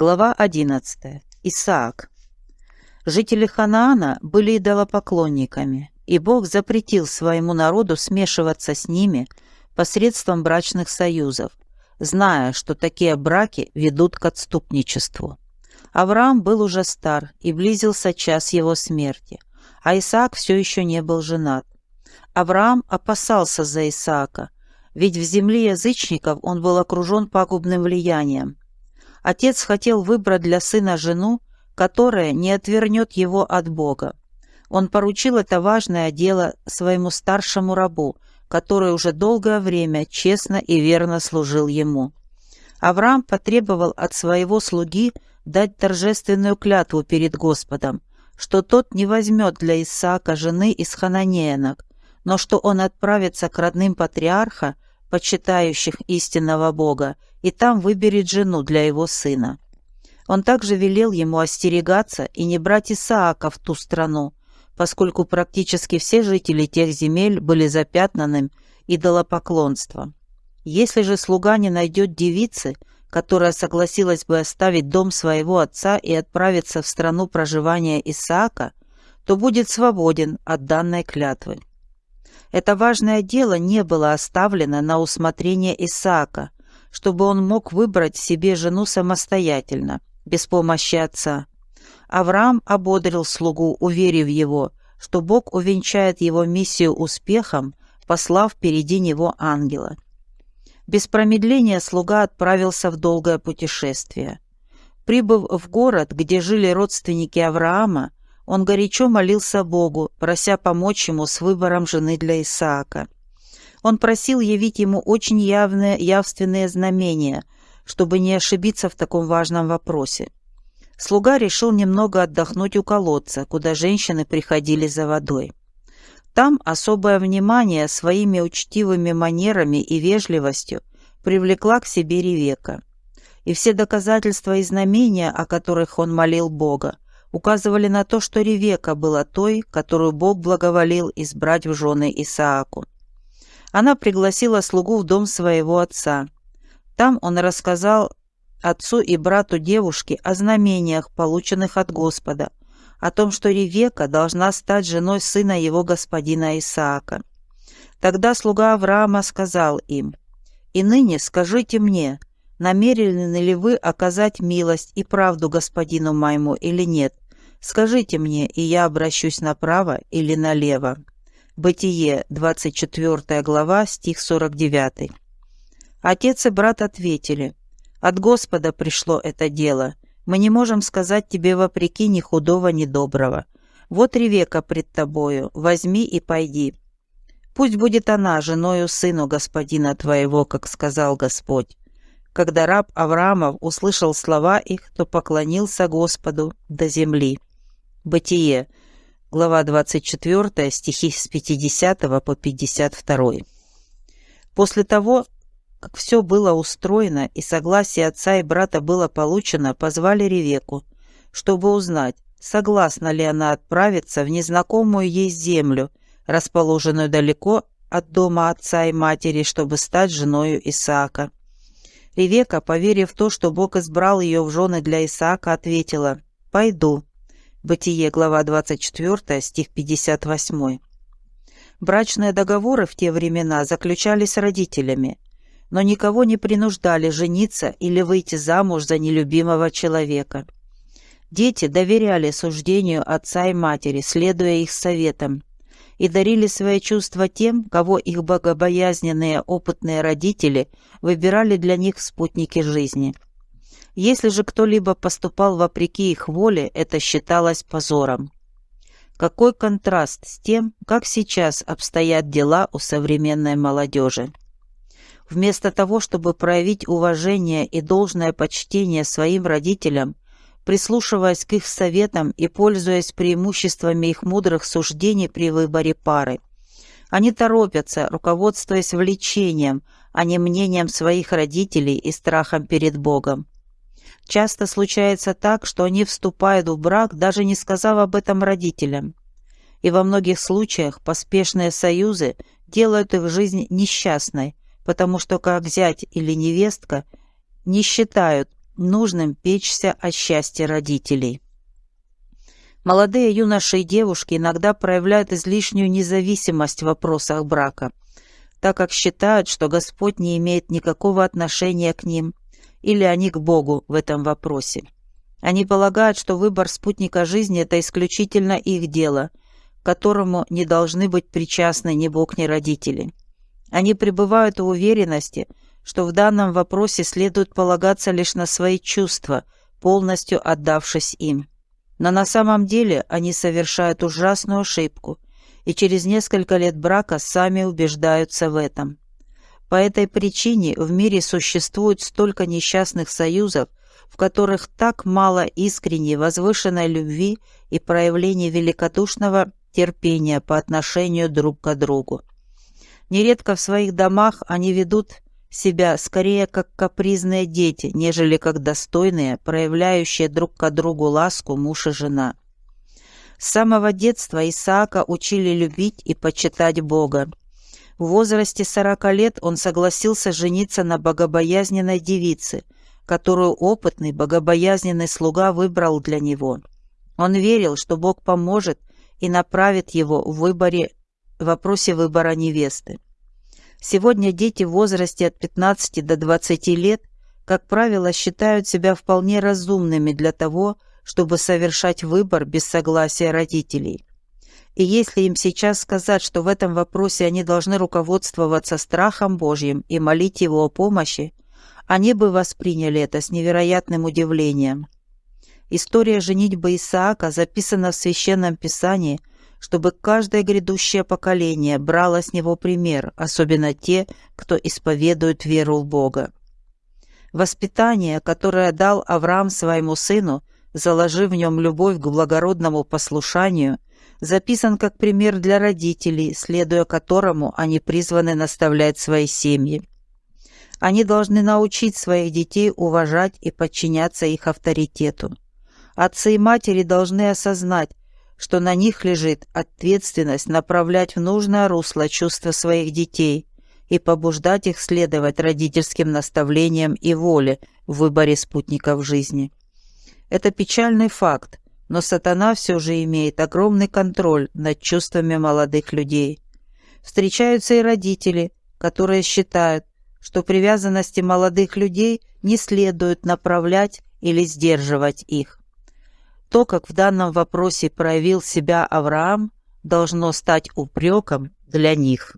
Глава 11. Исаак. Жители Ханаана были идолопоклонниками, и Бог запретил своему народу смешиваться с ними посредством брачных союзов, зная, что такие браки ведут к отступничеству. Авраам был уже стар, и близился час его смерти, а Исаак все еще не был женат. Авраам опасался за Исаака, ведь в земле язычников он был окружен пагубным влиянием. Отец хотел выбрать для сына жену, которая не отвернет его от Бога. Он поручил это важное дело своему старшему рабу, который уже долгое время честно и верно служил ему. Авраам потребовал от своего слуги дать торжественную клятву перед Господом, что тот не возьмет для Исаака жены из хананеянок, но что он отправится к родным патриарха, почитающих истинного Бога, и там выберет жену для его сына. Он также велел ему остерегаться и не брать Исаака в ту страну, поскольку практически все жители тех земель были запятнанным идолопоклонством. Если же слуга не найдет девицы, которая согласилась бы оставить дом своего отца и отправиться в страну проживания Исаака, то будет свободен от данной клятвы. Это важное дело не было оставлено на усмотрение Исаака, чтобы он мог выбрать себе жену самостоятельно, без помощи отца. Авраам ободрил слугу, уверив его, что Бог увенчает его миссию успехом, послав впереди него ангела. Без промедления слуга отправился в долгое путешествие. Прибыв в город, где жили родственники Авраама, он горячо молился Богу, прося помочь ему с выбором жены для Исаака. Он просил явить ему очень явные, явственные знамения, чтобы не ошибиться в таком важном вопросе. Слуга решил немного отдохнуть у колодца, куда женщины приходили за водой. Там особое внимание своими учтивыми манерами и вежливостью привлекла к себе Ревека. И все доказательства и знамения, о которых он молил Бога, указывали на то, что Ревека была той, которую Бог благоволил избрать в жены Исааку. Она пригласила слугу в дом своего отца. Там он рассказал отцу и брату девушки о знамениях, полученных от Господа, о том, что Ревека должна стать женой сына его господина Исаака. Тогда слуга Авраама сказал им, «И ныне скажите мне, намерены ли вы оказать милость и правду господину моему или нет? Скажите мне, и я обращусь направо или налево». Бытие, 24 глава, стих 49. Отец и брат ответили, «От Господа пришло это дело. Мы не можем сказать тебе вопреки ни худого, ни доброго. Вот Ревека пред тобою, возьми и пойди. Пусть будет она женою сыну господина твоего, как сказал Господь. Когда раб Авраамов услышал слова их, то поклонился Господу до земли. Бытие, глава 24, стихи с 50 по 52. После того, как все было устроено и согласие отца и брата было получено, позвали Ревеку, чтобы узнать, согласна ли она отправиться в незнакомую ей землю, расположенную далеко от дома отца и матери, чтобы стать женою Исаака. Ревека, поверив в то, что Бог избрал ее в жены для Исаака, ответила «Пойду». Бытие, глава 24, стих 58. Брачные договоры в те времена заключались родителями, но никого не принуждали жениться или выйти замуж за нелюбимого человека. Дети доверяли суждению отца и матери, следуя их советам, и дарили свои чувства тем, кого их богобоязненные опытные родители выбирали для них спутники жизни. Если же кто-либо поступал вопреки их воле, это считалось позором. Какой контраст с тем, как сейчас обстоят дела у современной молодежи. Вместо того, чтобы проявить уважение и должное почтение своим родителям, прислушиваясь к их советам и пользуясь преимуществами их мудрых суждений при выборе пары. Они торопятся, руководствуясь влечением, а не мнением своих родителей и страхом перед Богом. Часто случается так, что они вступают в брак, даже не сказав об этом родителям. И во многих случаях поспешные союзы делают их жизнь несчастной, потому что как зять или невестка не считают нужным печься о счастье родителей. Молодые юноши и девушки иногда проявляют излишнюю независимость в вопросах брака, так как считают, что Господь не имеет никакого отношения к ним или они к Богу в этом вопросе. Они полагают, что выбор спутника жизни – это исключительно их дело, которому не должны быть причастны ни Бог, ни родители. Они пребывают в уверенности, что в данном вопросе следует полагаться лишь на свои чувства, полностью отдавшись им. Но на самом деле они совершают ужасную ошибку и через несколько лет брака сами убеждаются в этом. По этой причине в мире существует столько несчастных союзов, в которых так мало искренней возвышенной любви и проявления великодушного терпения по отношению друг к другу. Нередко в своих домах они ведут себя скорее как капризные дети, нежели как достойные, проявляющие друг к другу ласку муж и жена. С самого детства Исаака учили любить и почитать Бога. В возрасте 40 лет он согласился жениться на богобоязненной девице, которую опытный богобоязненный слуга выбрал для него. Он верил, что Бог поможет и направит его в выборе в вопросе выбора невесты. Сегодня дети в возрасте от 15 до 20 лет, как правило, считают себя вполне разумными для того, чтобы совершать выбор без согласия родителей. И если им сейчас сказать, что в этом вопросе они должны руководствоваться страхом Божьим и молить Его о помощи, они бы восприняли это с невероятным удивлением. История женитьбы Исаака записана в Священном Писании – чтобы каждое грядущее поколение брало с него пример, особенно те, кто исповедует веру в Бога. Воспитание, которое дал Авраам своему сыну, заложив в нем любовь к благородному послушанию, записан как пример для родителей, следуя которому они призваны наставлять свои семьи. Они должны научить своих детей уважать и подчиняться их авторитету. Отцы и матери должны осознать, что на них лежит ответственность направлять в нужное русло чувства своих детей и побуждать их следовать родительским наставлениям и воле в выборе спутников жизни. Это печальный факт, но сатана все же имеет огромный контроль над чувствами молодых людей. Встречаются и родители, которые считают, что привязанности молодых людей не следует направлять или сдерживать их. То, как в данном вопросе проявил себя Авраам, должно стать упреком для них.